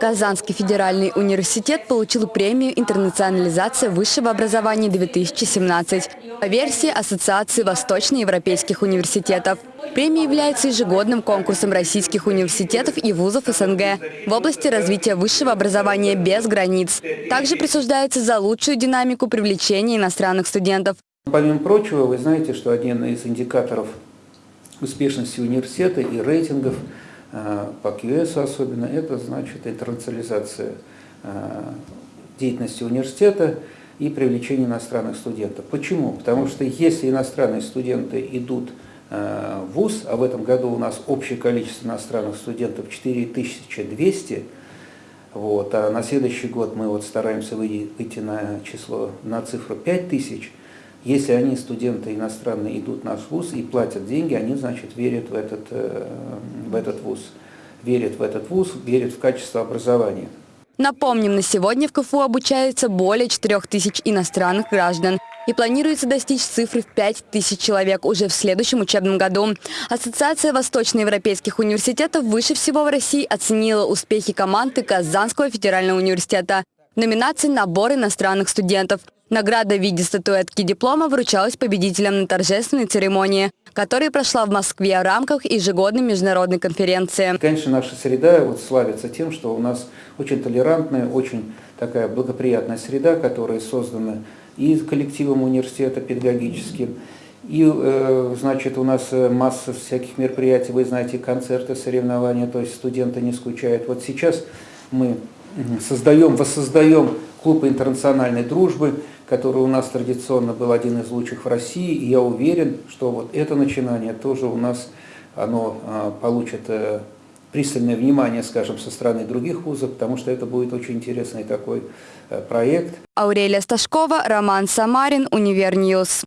Казанский федеральный университет получил премию «Интернационализация высшего образования-2017» по версии Ассоциации восточноевропейских университетов. Премия является ежегодным конкурсом российских университетов и вузов СНГ в области развития высшего образования без границ. Также присуждается за лучшую динамику привлечения иностранных студентов. Помимо прочего, вы знаете, что один из индикаторов успешности университета и рейтингов э, по QS особенно, это значит интернационализация э, деятельности университета и привлечение иностранных студентов. Почему? Потому что если иностранные студенты идут э, в ВУЗ, а в этом году у нас общее количество иностранных студентов 4200, вот, а на следующий год мы вот стараемся выйти на число, на цифру 5000, если они, студенты иностранные, идут в наш вуз и платят деньги, они, значит, верят в этот, э, в этот вуз. Верят в этот вуз, верят в качество образования. Напомним, на сегодня в КФУ обучается более 4 тысяч иностранных граждан. И планируется достичь цифры в 5 тысяч человек уже в следующем учебном году. Ассоциация восточноевропейских университетов выше всего в России оценила успехи команды Казанского федерального университета номинации «Набор иностранных студентов». Награда в виде статуэтки диплома вручалась победителям на торжественной церемонии, которая прошла в Москве в рамках ежегодной международной конференции. Конечно, наша среда вот славится тем, что у нас очень толерантная, очень такая благоприятная среда, которая создана и коллективом университета педагогическим, и, э, значит, у нас масса всяких мероприятий, вы знаете, концерты, соревнования, то есть студенты не скучают. Вот сейчас мы создаем, воссоздаем клуб интернациональной дружбы, который у нас традиционно был один из лучших в России, и я уверен, что вот это начинание тоже у нас оно а, получит э, пристальное внимание, скажем, со стороны других вузов, потому что это будет очень интересный такой э, проект. Аурелия Сташкова, Роман Самарин, Универ News.